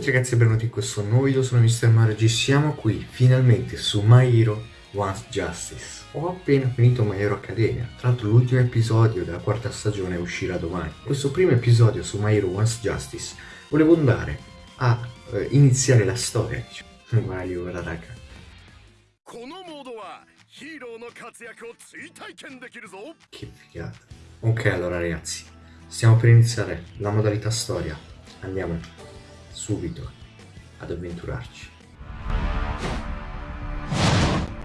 tutti ragazzi e benvenuti in questo nuovo video, sono Mr. Mario G, siamo qui finalmente su My Hero Once Justice. Ho appena finito My Hero Academia, tra l'altro l'ultimo episodio della quarta stagione uscirà domani. Questo primo episodio su My Hero Once Justice volevo andare a eh, iniziare la storia. Mario, guarda raga. Che figata. Ok allora ragazzi, stiamo per iniziare la modalità storia. Andiamo subito ad avventurarci.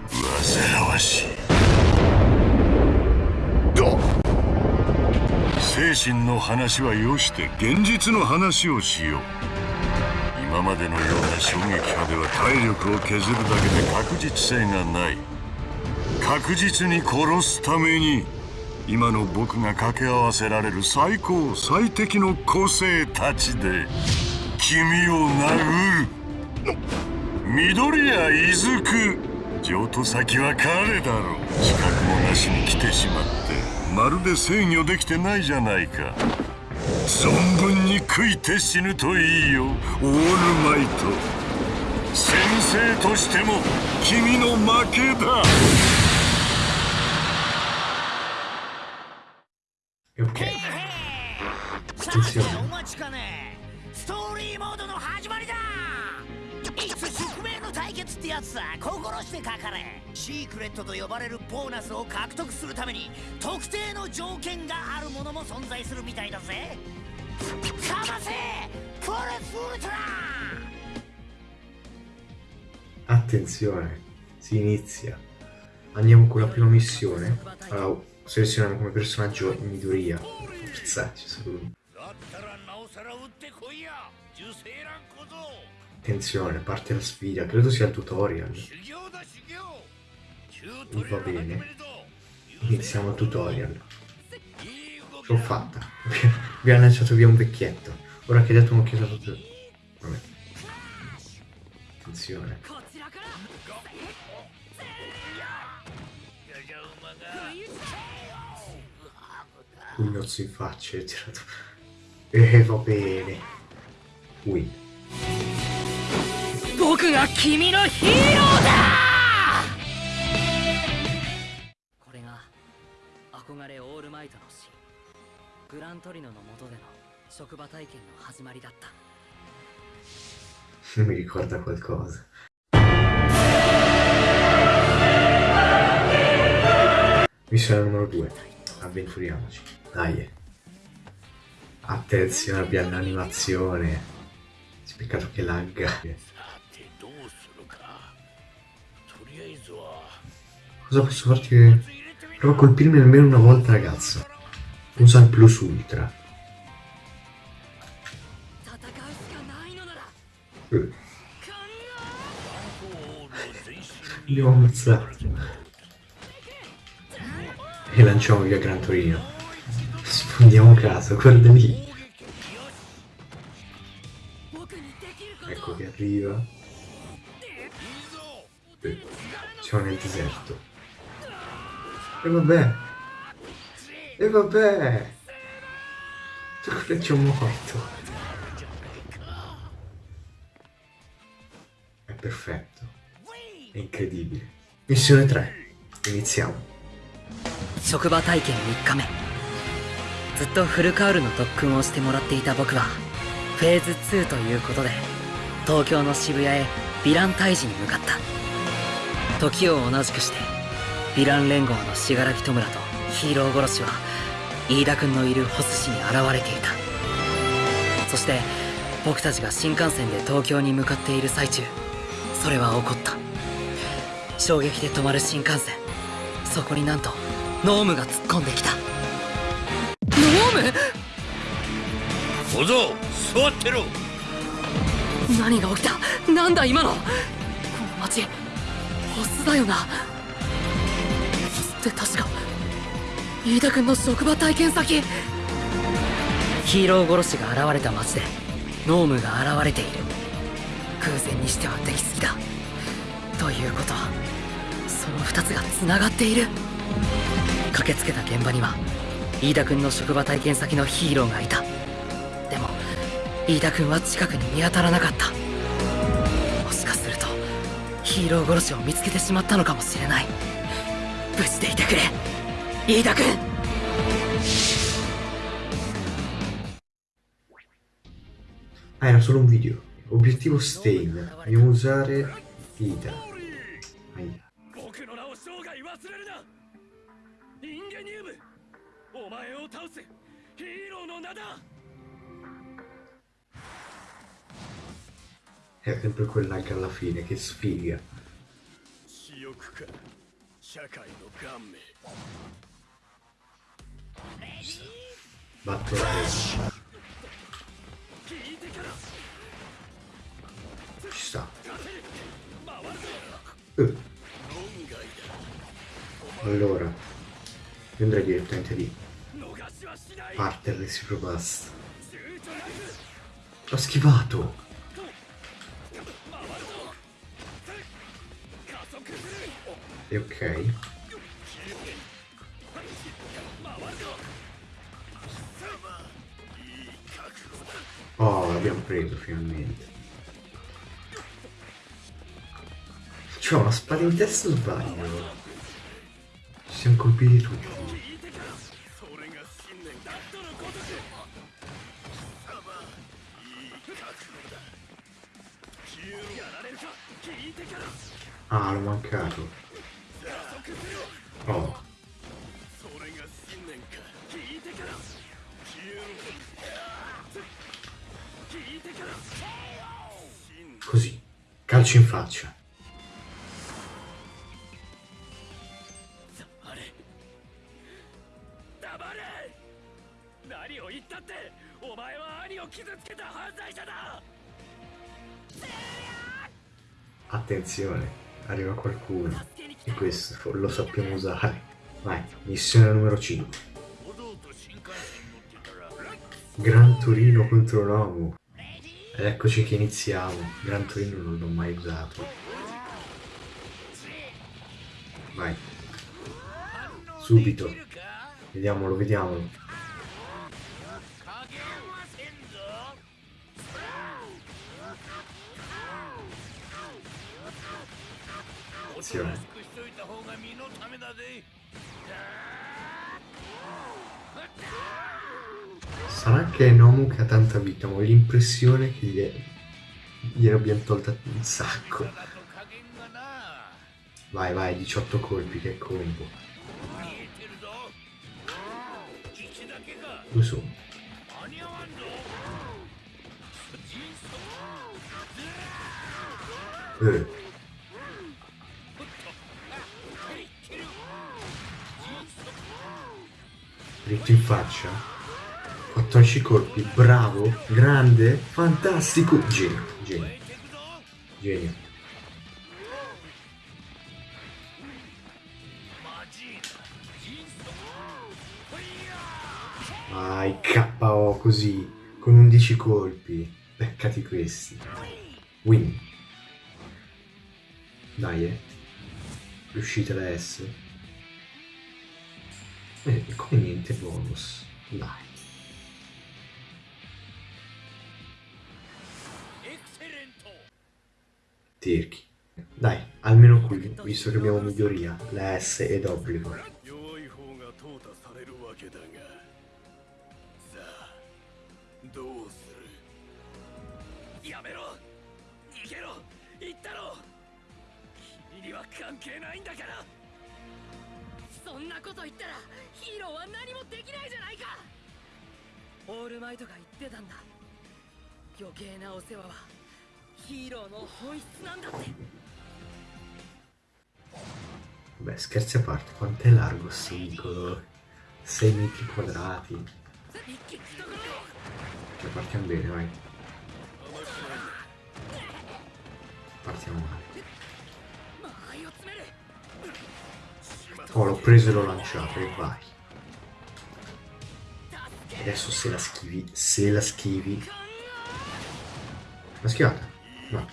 煩わしい精神の話はよして現実の話をしよう。今までのような衝撃波では体力を削るだけで確実性がない。確実に殺すために今の僕が掛け合わせられる最高最適の個性たちで。君を殴る緑谷伊豆く譲渡先は彼だろう。資格もなしに来てしまって。まるで制御できてないじゃないか。存分に食いて死ぬといいよ。オールマイト。先生としても君の負けだ。Ok. Attenzione. やつさ心してかかれシークレットと呼ばれるボーナスを獲得するために特定の条件があるものも存在するみたいだぜかませフォレスウルトラ Attenzione, si inizia. Andiamo con la prima missione. Allora, selezioniamo come personaggio Midoriya. Forza, ci sono Attenzione, parte la sfida, credo sia il tutorial. Va bene. Iniziamo il tutorial. L'ho fatta. Abbiamo lanciato via un vecchietto. Ora che hai dato un'occhiata proprio... Vabbè. Attenzione. Pugnozzo in faccia e tirato. E eh, va bene. Win. 僕が君のヒーローだこれが憧れオールマイトの死グラントリノの下での職場体験の始まりだった Mi ricorda qualcosa. Missione numero 2. Avventuriamoci. Dai. Attenzione, abbiamo l'animazione. Peccato che lagga. Cosa posso farti? Che... Prova a colpirmi almeno una volta, ragazza. Usa il plus ultra. Eh. Li ho ammazzati. E lanciamo via Gran Torino. Sfondiamo caso, guarda lì. Ecco che arriva. Eh, siamo nel deserto. E vabbè. E vabbè. Già ci ho morto. È perfetto. È incredibile. Missione 3. Iniziamo. 職場体験3日目ずっとフルカウルの特訓をしてもらっていた僕はフェーズ2ということで東京の渋谷へヴィラン退治に向かった時を同じくしてヴィラン連合の信楽戸村とヒーロー殺しは飯田君のいるホス市に現れていた。そして僕たちが新幹線で東京に向かっている最中それは起こった。衝撃で止まる新幹線。そこになんとノームが突っ込んできた。ノーム？小僧座ってろ。何が起きた？なんだ今の？この町ホスだよなって確か飯田君の職場体験先。ヒーロー殺しが現れた町でノームが現れている。偶然にしてはできすぎだ。ということはその二つが繋がっている。駆けつけた現場には飯田君の職場体験先のヒーローがいた。でも飯田君は近くに見当たらなかった。もしかするとヒーロー殺しを見つけてしまったのかもしれない。無事でいてくれ飯田君 Ah, era solo un video. Obiettivo Stain. Dobbiamo usare Ida. Aia. 僕の名を生涯忘れるなインゲニウムお前を倒すヒーローの名だ È sempre quella anche alla fine, che sfiga. 私欲か社会の顔面 Batto la testa. 聞いてから Ci sta. 回るぞ Eh, 論外 allora. Io andrei direttamente lì. だ逃しはしない Parte Reciproc Blast. 躊躇なく L'ho schivato! E ok. Oh, l'abbiamo preso finalmente. C'ho una spada in testa o sbaglio? Ci siamo colpiti tutti. Ah, l'ho mancato. Oh. Così, calcio in faccia. Attenzione arriva qualcuno. E questo lo sappiamo usare. Vai, missione numero 5. Gran Torino contro Nomu. Eccoci che iniziamo. Gran Torino non l'ho mai usato. Vai. Subito. Vediamolo, vediamolo. Attenzione. Sarà che è Nomu che ha tanta vita, ma ho l'impressione che gli gliene abbiamo tolta un sacco. Vai, vai, 18 colpi, che combo. Dove sono? Eh. Dritto in faccia. 14 colpi, bravo, grande, fantastico, genio, genio, genio. Vai, KO così, con 11 colpi. Beccati questi. Win. Dai, eh. Riuscite la S e come niente bonus dai Tirchi dai almeno qui visto che abbiamo miglioria la S è d'obbligo Yamero! Nigero! Ittaro! Kimi ni wa kanke nai n da kara! そんなこと言ったらヒーローは何もできないじゃないかオールマイトが言ってたんだ余計なお世話はヒーローの本質なんだって Beh, scherzi a parte, quanto è largo sto vicolo? 6 metri quadrati. Cioè, partiamo bene, vai. Partiamo male. Oh, l'ho preso e l'ho lanciato, e vai. Adesso se la schivi, se la schivi... La schivata? No.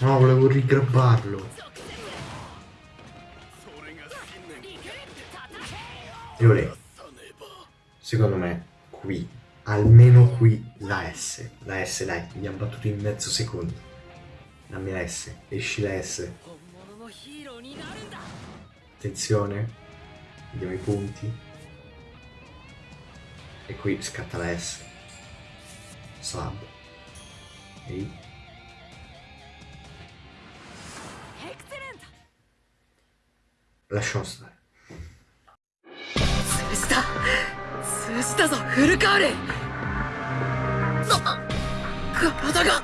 No, volevo rigrabbarlo. E olè. Secondo me, qui, almeno qui, la S La S, dai, abbiamo battuto in mezzo secondo. Dammi la S, esci la S. Attenzione, vediamo i punti. E qui scatta la S. Sub. Ehi. Lasciamo stare. 通した通したぞフルカールあ 体が。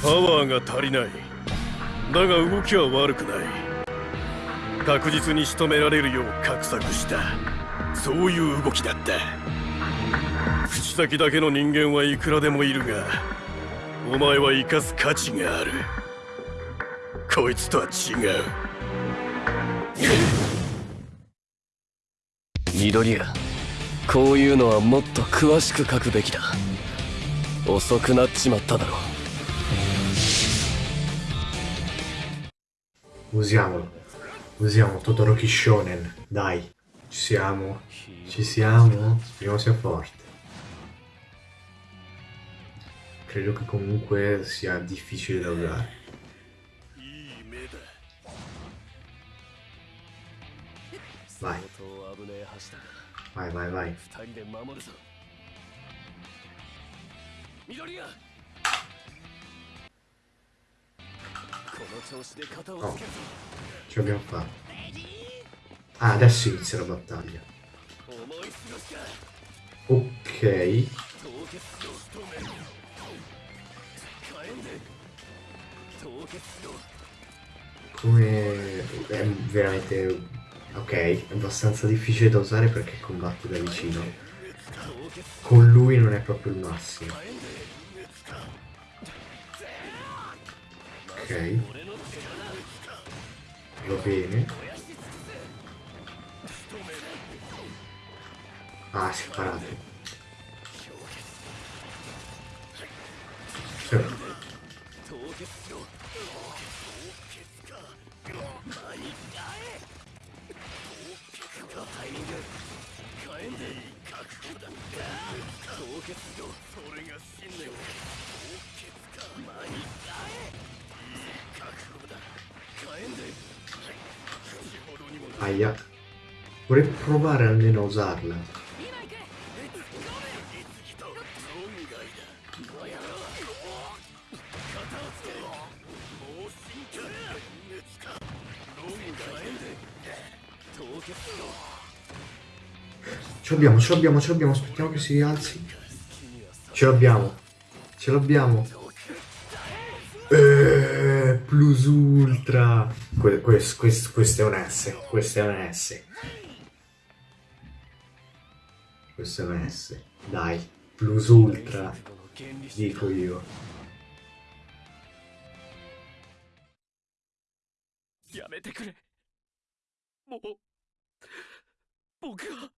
パワーが足りない。だが動きは悪くない。確実に仕留められるよう画策した。そういう動きだった。口先だけの人間はいくらでもいるがお前は生かす価値がある。こいつとは違う。緑谷こういうのはもっと詳しく書くべきだ遅くなっちまっただろ Usiamolo. Usiamo Totoroki Shonen. Dai. Ci siamo. Ci siamo. Speriamo sia forte. Credo che comunque sia difficile da usare. いい目だ Vai, 相当危ねえ橋だ vai, vai, vai. Oh, ce l'abbiamo fatta. Ah, adesso inizia la battaglia. Ok. Come... è veramente... Ok, è abbastanza difficile da usare perché combatte da vicino. Con lui non è proprio il massimo. Ok. Va bene. Ah, si è parato. Sì. 凍結炉 Aia. Vorrei provare almeno a usarla. Ce l'abbiamo, ce l'abbiamo, ce l'abbiamo. Aspettiamo che si rialzi. Ce l'abbiamo. Ce l'abbiamo. Eh, plus ultra. Que questo, questo, questo è un S. Questo è un S. Questo è un S. Dai, plus ultra. Dico io. Yamete kure. Mo. Boku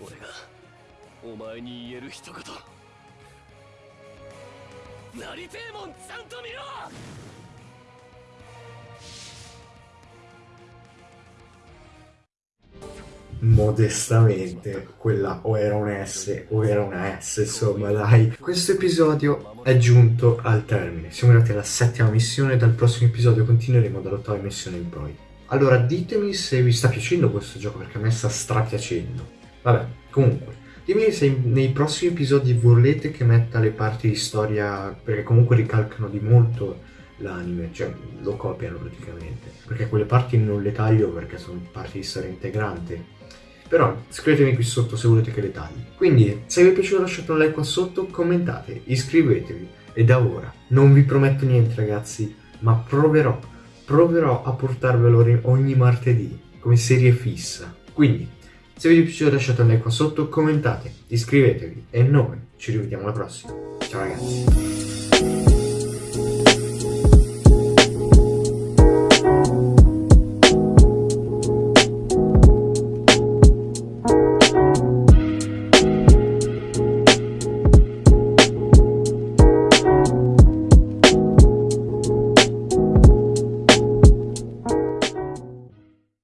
俺がお前に言える一言なりてえもんちゃんと見ろ modestamente quella o era un S o era una S insomma dai questo episodio è giunto al termine siamo arrivati alla settima missione dal prossimo episodio continueremo dall'ottava missione in poi allora ditemi se vi sta piacendo questo gioco perché a me sta strapiacendo vabbè comunque dimmi se nei prossimi episodi volete che metta le parti di storia perché comunque ricalcano di molto l'anime, cioè lo copiano praticamente, perché quelle parti non le taglio perché sono parti di storia integrante. Però scrivetemi qui sotto se volete che le tagli. Quindi, se vi è piaciuto lasciate un like qua sotto, commentate, iscrivetevi. E da ora, non vi prometto niente ragazzi, ma proverò, proverò a portarvelo ogni martedì, come serie fissa. Quindi, se vi è piaciuto lasciate un like qua sotto, commentate, iscrivetevi e noi ci rivediamo alla prossima. Ciao ragazzi.